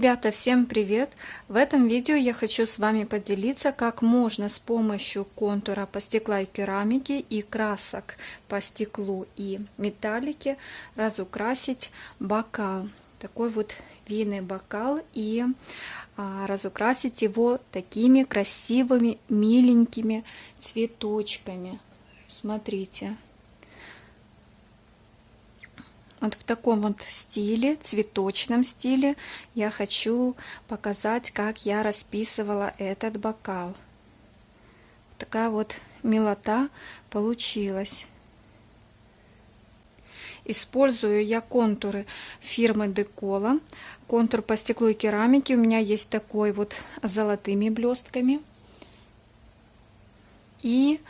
Ребята, всем привет! В этом видео я хочу с вами поделиться, как можно с помощью контура по стекла и керамике и красок по стеклу и металлике разукрасить бокал. Такой вот винный бокал и а, разукрасить его такими красивыми, миленькими цветочками. Смотрите. Вот в таком вот стиле, цветочном стиле, я хочу показать, как я расписывала этот бокал. Такая вот милота получилась. Использую я контуры фирмы Декола. Контур по стеклу и керамике у меня есть такой вот с золотыми блестками. И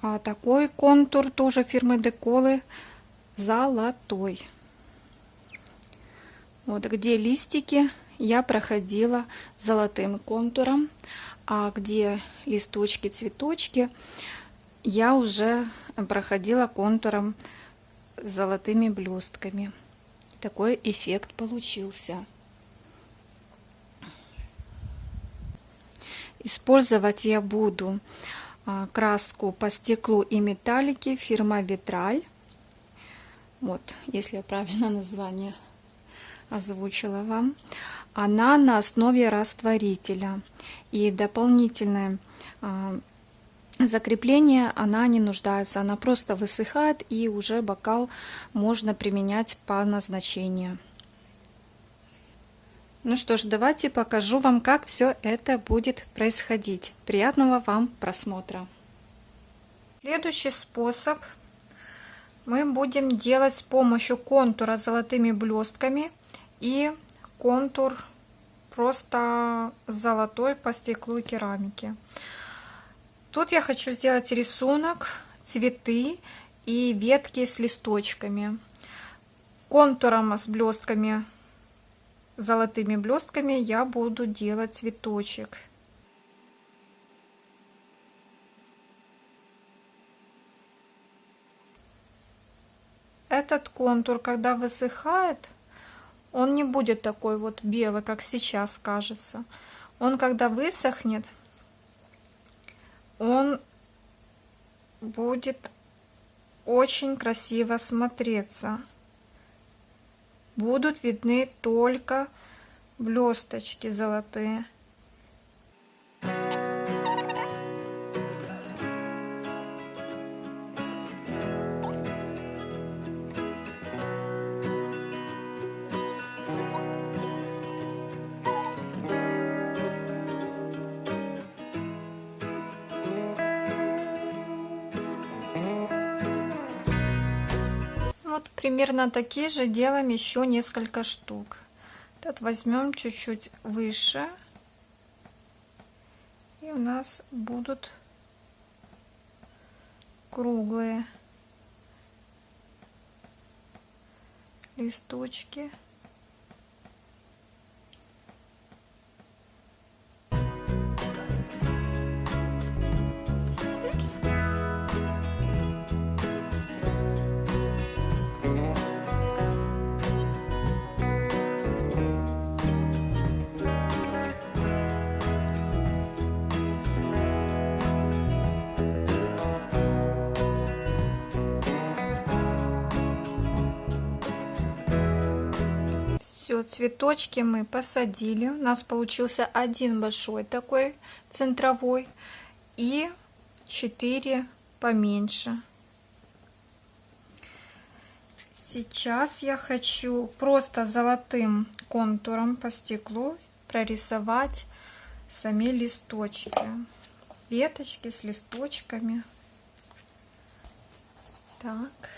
а, такой контур тоже фирмы Деколы золотой. Вот где листики я проходила золотым контуром, а где листочки, цветочки я уже проходила контуром с золотыми блестками. Такой эффект получился. Использовать я буду а, краску по стеклу и металлике фирма Витраль. Вот, если я правильно название озвучила вам. Она на основе растворителя. И дополнительное а, закрепление она не нуждается. Она просто высыхает и уже бокал можно применять по назначению. Ну что ж, давайте покажу вам, как все это будет происходить. Приятного вам просмотра! Следующий способ мы будем делать с помощью контура золотыми блестками и контур просто золотой по стеклу и керамике. Тут я хочу сделать рисунок, цветы и ветки с листочками. Контуром с блестками, золотыми блестками я буду делать цветочек. Этот контур, когда высыхает, он не будет такой вот белый, как сейчас кажется. Он, когда высохнет, он будет очень красиво смотреться. Будут видны только блесточки золотые. Вот примерно такие же делаем еще несколько штук. Этот возьмем чуть-чуть выше. И у нас будут круглые листочки. Все, цветочки мы посадили. У нас получился один большой такой центровой и четыре поменьше. Сейчас я хочу просто золотым контуром по стеклу прорисовать сами листочки. Веточки с листочками. Так.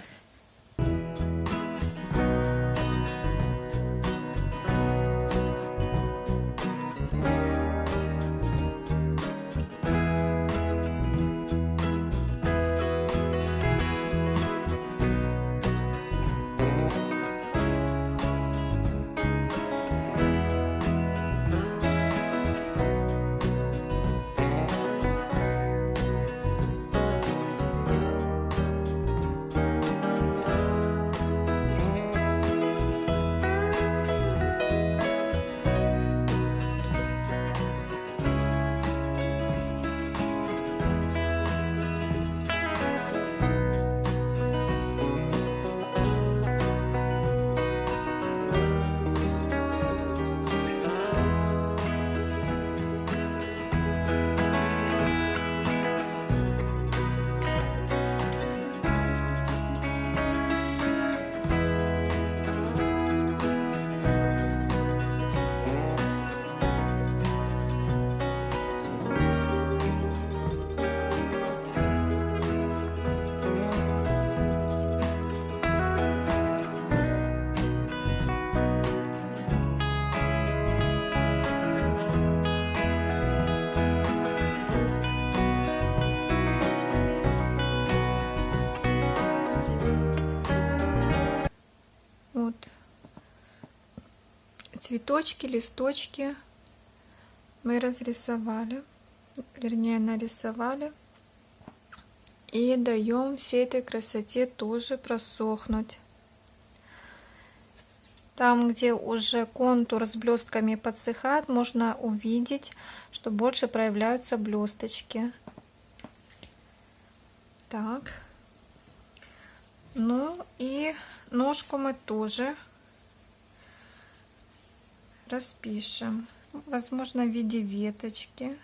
Цветочки, листочки мы разрисовали, вернее нарисовали. И даем всей этой красоте тоже просохнуть. Там, где уже контур с блестками подсыхает, можно увидеть, что больше проявляются блесточки. Так. Ну и ножку мы тоже распишем. Возможно, в виде веточки.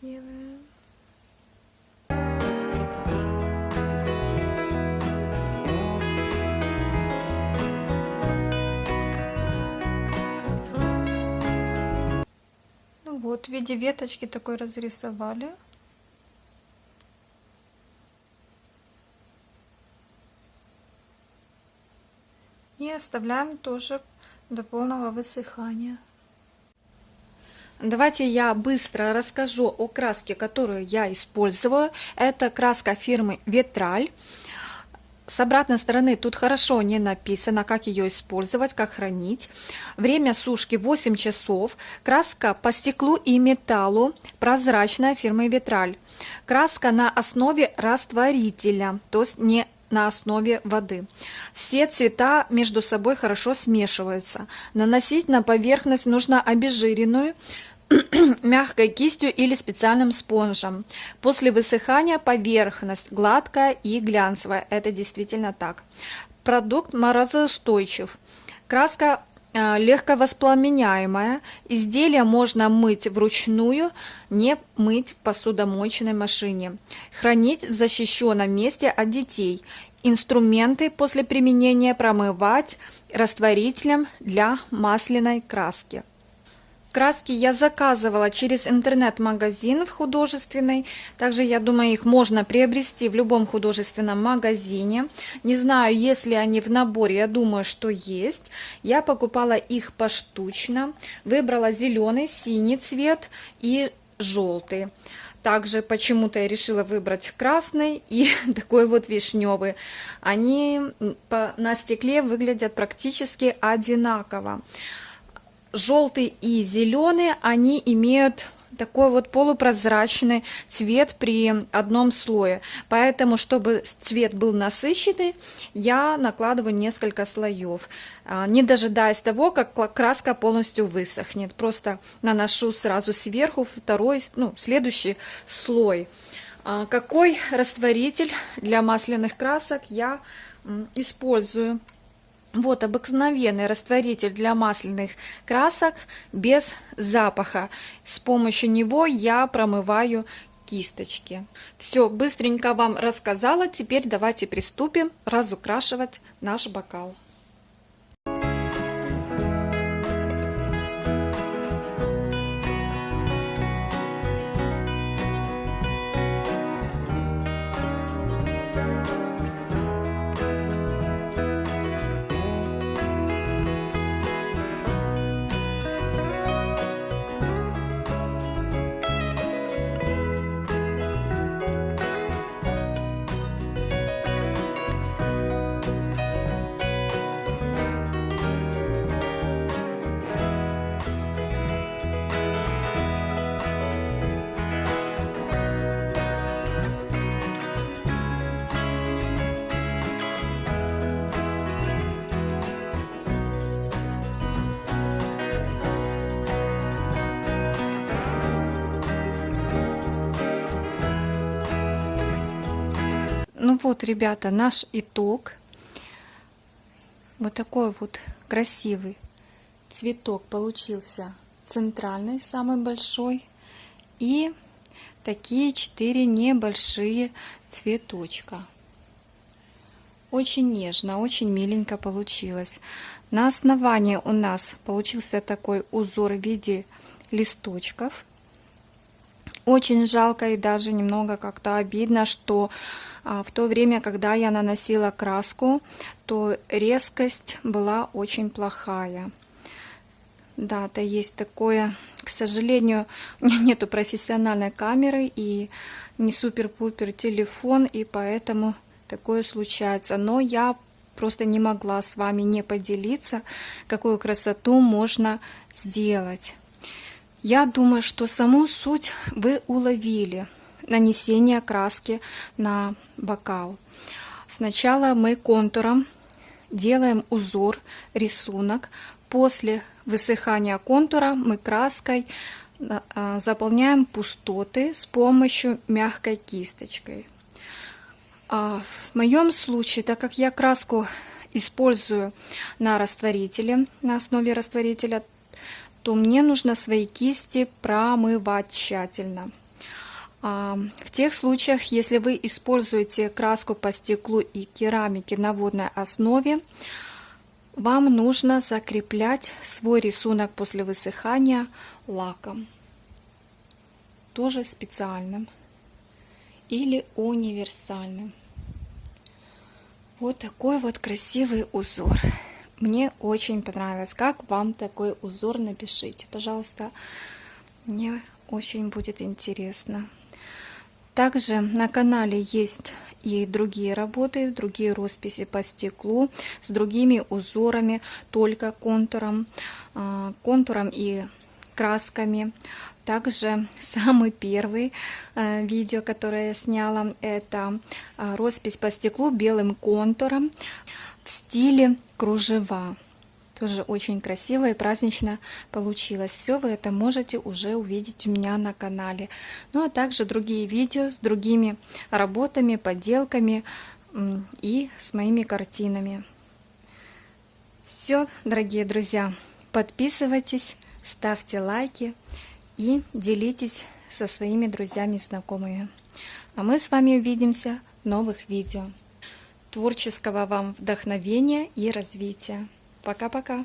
Сделаем. Ну вот, в виде веточки такой разрисовали. И оставляем тоже до полного высыхания. Давайте я быстро расскажу о краске, которую я использую. Это краска фирмы Ветраль. С обратной стороны тут хорошо не написано, как ее использовать, как хранить. Время сушки 8 часов. Краска по стеклу и металлу, прозрачная фирмы Ветраль. Краска на основе растворителя, то есть не на основе воды. Все цвета между собой хорошо смешиваются. Наносить на поверхность нужно обезжиренную, мягкой кистью или специальным спонжем. После высыхания поверхность гладкая и глянцевая. Это действительно так. Продукт морозоустойчив. Краска э, легко воспламеняемая. Изделие можно мыть вручную, не мыть в посудомоечной машине. Хранить в защищенном месте от детей. Инструменты после применения промывать растворителем для масляной краски. Краски я заказывала через интернет-магазин в художественный. Также, я думаю, их можно приобрести в любом художественном магазине. Не знаю, если они в наборе, я думаю, что есть. Я покупала их поштучно. Выбрала зеленый, синий цвет и желтый. Также почему-то я решила выбрать красный и такой вот вишневый. Они на стекле выглядят практически одинаково желтый и зеленый, они имеют такой вот полупрозрачный цвет при одном слое. Поэтому, чтобы цвет был насыщенный, я накладываю несколько слоев, а, не дожидаясь того, как краска полностью высохнет. Просто наношу сразу сверху второй, ну, следующий слой. А, какой растворитель для масляных красок я использую? Вот обыкновенный растворитель для масляных красок без запаха. С помощью него я промываю кисточки. Все, быстренько вам рассказала. Теперь давайте приступим разукрашивать наш бокал. Вот, ребята, наш итог. Вот такой вот красивый цветок получился центральный, самый большой. И такие четыре небольшие цветочка. Очень нежно, очень миленько получилось. На основании у нас получился такой узор в виде листочков. Очень жалко и даже немного как-то обидно, что а, в то время, когда я наносила краску, то резкость была очень плохая. Да, это есть такое, к сожалению, у меня нету профессиональной камеры и не супер-пупер телефон, и поэтому такое случается. Но я просто не могла с вами не поделиться, какую красоту можно сделать. Я думаю, что саму суть вы уловили. Нанесение краски на бокал. Сначала мы контуром делаем узор, рисунок. После высыхания контура мы краской а, заполняем пустоты с помощью мягкой кисточкой. А, в моем случае, так как я краску использую на растворителе, на основе растворителя, то мне нужно свои кисти промывать тщательно. А, в тех случаях, если вы используете краску по стеклу и керамике на водной основе, вам нужно закреплять свой рисунок после высыхания лаком. Тоже специальным или универсальным. Вот такой вот красивый узор. Мне очень понравилось. Как вам такой узор? Напишите, пожалуйста. Мне очень будет интересно. Также на канале есть и другие работы, другие росписи по стеклу с другими узорами, только контуром, а, контуром и красками. Также самый первый э, видео, которое я сняла, это а, роспись по стеклу белым контуром в стиле кружева. Тоже очень красиво и празднично получилось. Все вы это можете уже увидеть у меня на канале. Ну а также другие видео с другими работами, поделками и с моими картинами. Все, дорогие друзья, подписывайтесь, ставьте лайки и делитесь со своими друзьями и знакомыми. А мы с вами увидимся в новых видео. Творческого вам вдохновения и развития! Пока-пока.